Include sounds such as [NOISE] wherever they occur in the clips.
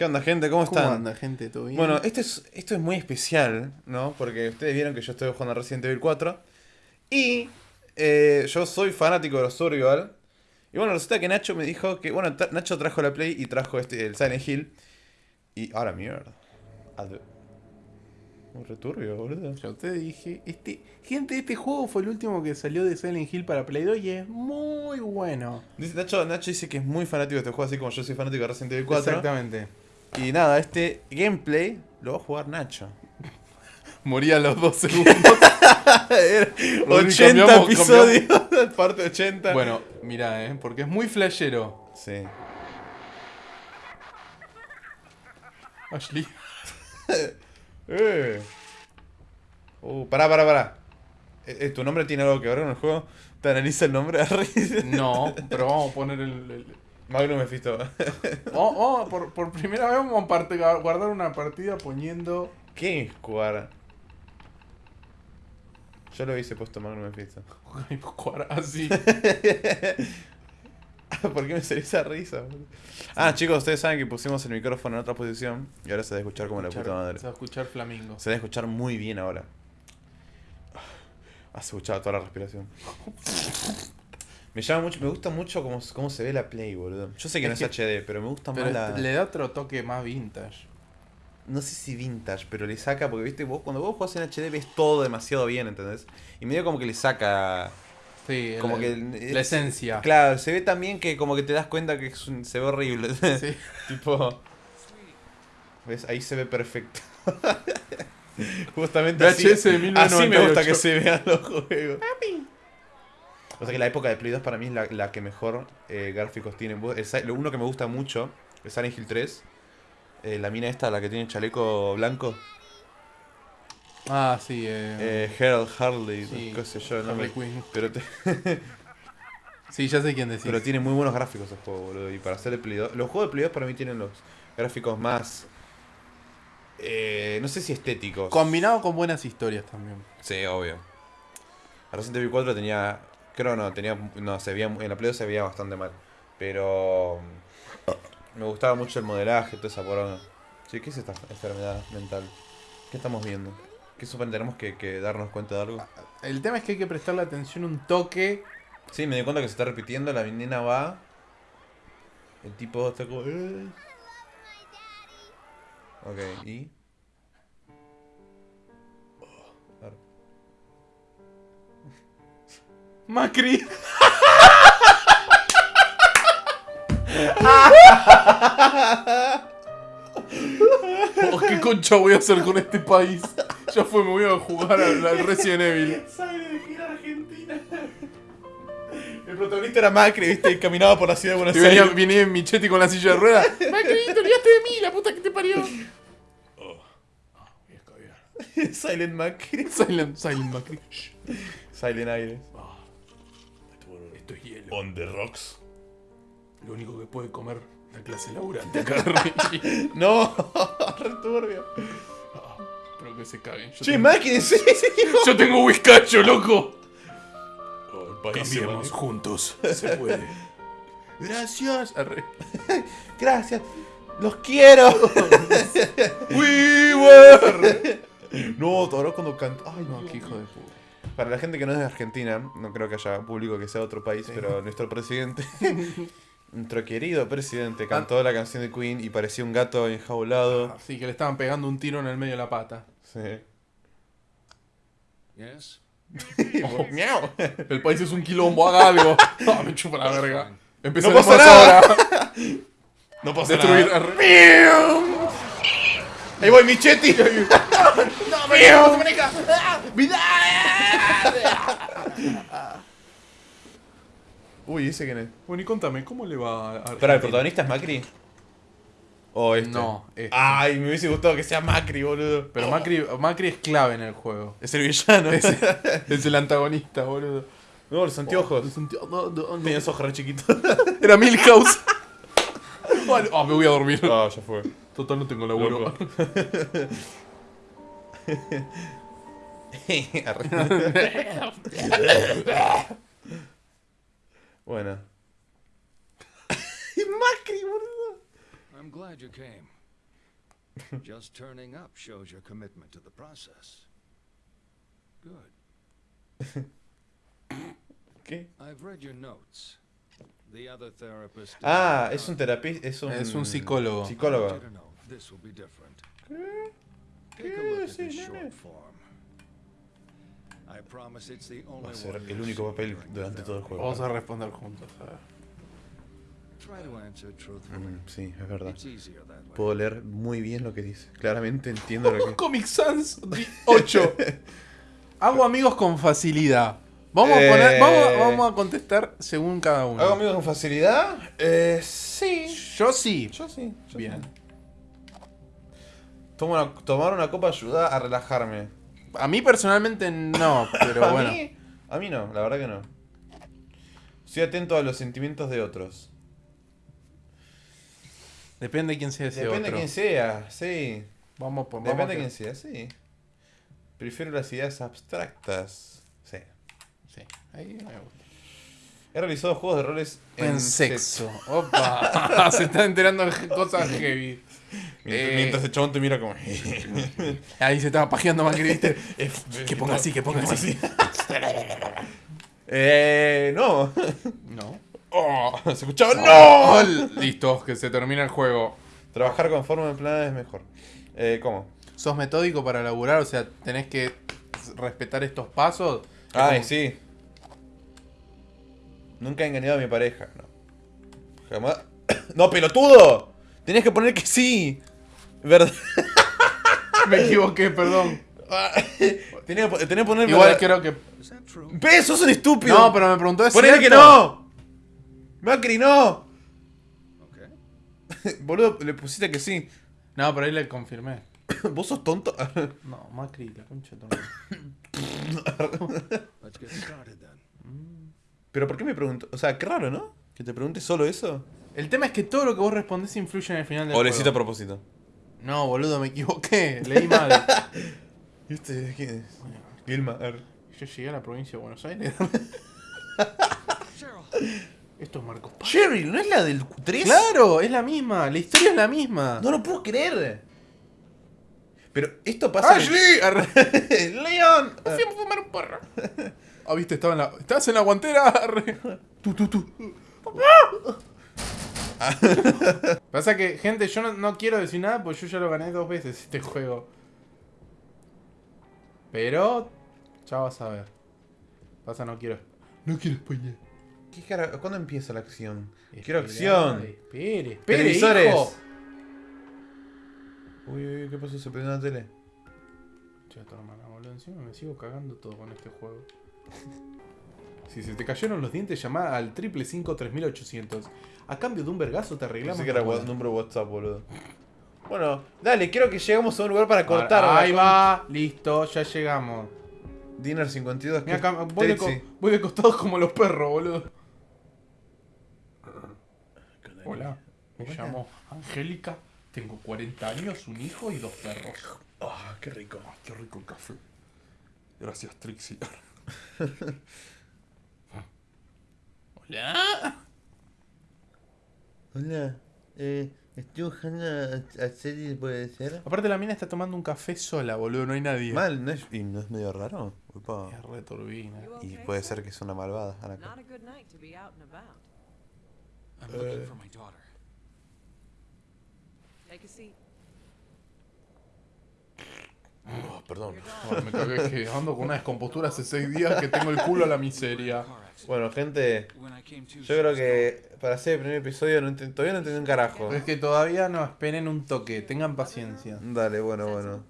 ¿Qué onda, gente? ¿Cómo ¿Cómo están? anda, gente? ¿Todo bien? Bueno, esto es, esto es muy especial, ¿no? Porque ustedes vieron que yo estoy jugando a Resident Evil 4. Y eh, yo soy fanático de los Survival. Y bueno, resulta que Nacho me dijo que. Bueno, Nacho trajo la Play y trajo este, el Silent Hill. Y ahora mierda. Ad- Un returbio, boludo. Ya te dije, este, gente, este juego fue el último que salió de Silent Hill para Play 2 y es muy bueno. Dice, Nacho, Nacho dice que es muy fanático de este juego, así como yo soy fanático de Resident Evil 4. Exactamente. Y nada, este gameplay lo va a jugar Nacho. [LAUGHS] Moría a los dos segundos. [LAUGHS] 80 cambiamos- episodios, [LAUGHS] parte 80. bueno, mira, eh, porque es muy flashero. Sí. Ashley. Eh. Uh, pará, pará, pará. Eh, eh, ¿Tu nombre tiene algo que ver con el juego? ¿Te analiza el nombre? No, pero vamos a poner el. el- Magnum Mephisto. [LAUGHS] Oh, oh, por, por primera vez vamos a guardar una partida poniendo. ¿Qué es jugar? Yo lo hubiese puesto Magnum Mephisto. [LAUGHS] jugar así. [LAUGHS] ¿Por qué me salió esa risa? Ah, chicos, ustedes saben que pusimos el micrófono en otra posición y ahora se debe escuchar como la puta madre. Se va a escuchar flamingo. Se debe escuchar muy bien ahora. Has escuchado toda la respiración. Me llama mucho, me gusta mucho cómo, cómo se ve la Play, boludo. Yo sé que Es no es HD, pero me gusta Pero más la. le da otro toque más vintage. No sé si vintage, pero le saca, porque viste, vos cuando vos jugás en HD ves todo demasiado bien, ¿entendés? Y medio como que le saca. Sí, Como la, que. la esencia. Claro, se ve también que como que te das cuenta que es un- se ve horrible. [LAUGHS] Sí. tipo. ¿Ves? Ahí se ve perfecto. [LAUGHS] Justamente VHS así, así me 1998. gusta que se vean los juegos. O sea que la época de Play 2 para mí es la, la que mejor eh, gráficos tiene. Lo uno que me gusta mucho es Silent Hill 3. eh, la mina esta, la que tiene el chaleco blanco. Ah, sí. Eh, Eh, Harold Harley, sí, qué sé yo, no me- pero, te- [LAUGHS] Sí, ya sé quién decís. pero tiene muy buenos gráficos el juego, boludo. Y para hacer el Play 2. Los juegos de Play 2 para mí tienen los gráficos más. eh, no sé si estéticos. Combinado con buenas historias también. Sí, obvio. Resident Evil 4 tenía. Creo no, tenía. No, se veía. En la Play 2 se veía bastante mal. Pero. Me gustaba mucho el modelaje, toda esa porona. Sí, ¿qué es esta enfermedad mental? ¿Qué estamos viendo? ¿Qué suponemos tenemos que, que darnos cuenta de algo? El tema es que hay que prestarle atención un toque. Sí, me di cuenta que se está repitiendo, la nena va. El tipo está como. "Eh". Ok, y. Oh, Macri. Oh, ¿Qué concha voy a hacer con este país? Ya fue, me voy a jugar al, al Resident Evil. Sale de gira Argentina. El protagonista era Macri, viste, y caminaba por la ciudad de Buenos Y venía, Aires. venía en Michetti con la silla de ruedas. Macri, te olvidaste de mí, la puta que te parió. [LAUGHS] Silent Macri. Silent, Silent Macri. Shh. Silent Aires. Esto es hielo. On the rocks. Lo único que puede comer la clase laburante acá. [LAUGHS] No, [LAUGHS] returbio. Pero que se caguen. Yo Che, tengo, whiskacho, [LAUGHS] loco. Oh, Cambiemos juntos. Se puede. Gracias. Arre. Gracias. Los quiero. We were. No, todavía cuando canta. Ay, No, qué hijo de puta. Para la gente que no es de Argentina, no creo que haya público que sea de otro país, pero nuestro presidente, [LAUGHS] nuestro querido presidente, cantó la canción de Queen y parecía un gato enjaulado. Así que le estaban pegando un tiro en el medio de la pata. Sí. Yes? [LAUGHS] [LAUGHS] Miau. El país es un quilombo, haga algo. No, me chupa la verga. Empezó No pasa ahora. No pasa Destruir. nada. Ahí voy, Michetti. [LAUGHS] Uy, ¿ese quién es? Bueno, y contame, ¿cómo le va a Argentina? Espera, ¿el protagonista es Macri? ¿O este? No, este. Ay, me hubiese gustado que sea Macri, boludo. Pero Macri, Macri es clave en el juego. Es el villano. Es, [LAUGHS] es el antagonista, boludo. No, los anteojos. Un tío- no, no, no. Tenía los ojos re chiquitos. [LAUGHS] Era Milhouse. Ah, me voy a dormir. Ah, ya fue. Total, no tengo laburo. [LAUGHS] [LAUGHS] Bueno. [LAUGHS] Macri, boludo. I'm glad you came. Just turning up shows your commitment to the process. Good. ¿Qué? I've read your notes. The other therapist. Ah, es un terapista. Es un, Es un psicólogo. Know this will Va a ser el único papel durante todo el juego. Vamos a responder juntos. Mm, sí, es verdad. Puedo leer muy bien lo que dice. Claramente entiendo lo que. [LAUGHS] Comic Sans 8. [LAUGHS] Hago amigos con facilidad. Vamos, a Eh. poner, vamos, vamos a contestar según cada uno. ¿Hago amigos con facilidad? Eh, sí. Yo sí. Yo sí. yo Bien. sí. Tomar una copa ayuda a relajarme. A mí personalmente no, pero [LAUGHS] a, bueno. mí, a mí no, la verdad que no. Estoy atento a los sentimientos de otros. Depende de quién sea ese Depende de otro. quién sea, sí. Vamos por Depende vamos de quién sea, sí. Prefiero las ideas abstractas. Sí. Sí, ahí me gusta. He realizado juegos de roles En sexo. Opa. [LAUGHS] Se está enterando de cosas heavy. [LAUGHS] Mientras, Eh. mientras el chabón te mira como. [LAUGHS] Ahí se estaba pajeando Macri, ¿viste? que ponga así, que ponga así. eh. No. No. Oh, se escuchaba. ¡No! ¡No! Listo, que se termina el juego. Trabajar con forma en plan es mejor. Eh, ¿Cómo? ¿Sos metódico para laburar? O sea, tenés que respetar estos pasos. Ay, Como- sí. Nunca he engañado a mi pareja. No. Jamás. [COUGHS] ¡No, pelotudo! Tenés que poner que sí. ¿Verdad? [LAUGHS] Me equivoqué, perdón. [LAUGHS] po- tenés que poner. Igual verdad- creo que. Is that true? ¡Ves! ¡Sos un estúpido! No, pero me preguntó es ¡Ponele que no! ¡Macri, no! Okay. [LAUGHS] Boludo, le pusiste que sí. No, pero ahí le confirmé. [COUGHS] ¿Vos sos tonto? No, Macri, la concha de [COUGHS] ¿Pero por qué me pregunto? O sea, qué raro, ¿no? Que te pregunte solo eso. El tema es que todo lo que vos respondés influye en el final del O lo juego. hiciste a propósito. No, boludo, me equivoqué. Leí mal. [LAUGHS] ¿Y este quién es? Gilmar. Yo llegué a la provincia de Buenos Aires. [LAUGHS] Esto es Marcos Paz. Cheryl, ¿no es la del 3? Claro, es la misma. La historia es la misma. No lo puedo creer. Pero esto pasa. ¡Ashley! Arre. [LAUGHS] ¡Leon! Fui a fumar un porro. Ah, viste, estaba en la. ¿Estás en la guantera? Arre. Tú, tú, tú. Pasa que, gente, yo no, no quiero decir nada porque yo ya lo gané dos veces este juego. Pero. Ya vas a ver. Pasa, no quiero. No quiero spoiler. ¿Qué cara? ¿Cuándo empieza la acción? Quiero acción. Espere, espere, Televisores. hijo. Uy, uy, uy, ¿qué pasó? ¿Se prendió la tele? Che, tu hermana, boludo. Encima me sigo cagando todo con este juego. Si se te cayeron los dientes, llama al 555-3800. A cambio de un vergazo te arreglamos. Pensé que era número WhatsApp, boludo. Bueno, dale, quiero que lleguemos a un lugar para cortar. Ahora, Ahí va, listo, ya llegamos. Dinner 52. Mira acá, voy de, co- voy de costado como los perros, boludo. Hola, me Hola. llamo Angélica, tengo 40 años, un hijo y dos perros. Ah, qué rico. Ay, qué rico el café. Gracias, Trixie. [LAUGHS] Hola. Hola, eh, estoy buscando a, a serie, puede ser. Aparte la mina está tomando un café sola, boludo, no hay nadie. Mal, ¿no es, y no es medio raro? Upa. Es re turbina. Y okay, puede sir? ser que es una malvada. Ana. Not a good night to be out and about. I'm Uh, looking for my daughter. Take a seat. Oh, perdón. Me cagué que ando con una descompostura hace seis días que tengo el culo a la miseria. Bueno, gente, yo creo que para hacer el primer episodio no todavía no entendí un carajo. Es que todavía no, esperen un toque, tengan paciencia. Dale, bueno, bueno.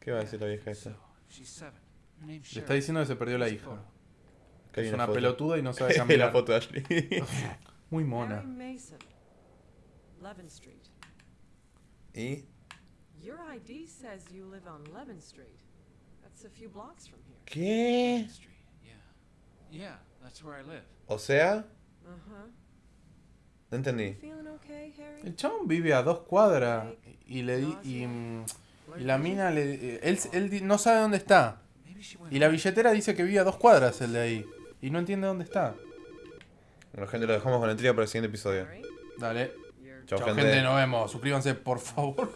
¿Qué va a decir la vieja esta? Le está diciendo que se perdió la hija. Que Es una foto. pelotuda y no sabe [LAUGHS] la caminar. foto de Ashley. Muy mona. ¿Y? Your ID says you live on Levin Street. That's a few blocks from here. ¿Qué? Street. Yeah. Yeah, that's where I live. O sea, Uh-huh. no entendí. Feeling okay, Harry? El chabón vive a dos cuadras y le di, y, mm, y la mina le eh, él, él di- no sabe dónde está. Y la billetera dice que vive a dos cuadras el de ahí. Y no entiende dónde está. Bueno, gente, lo dejamos con la intriga para el siguiente episodio. Dale. Chao, gente. gente, nos vemos. Suscríbanse, por favor.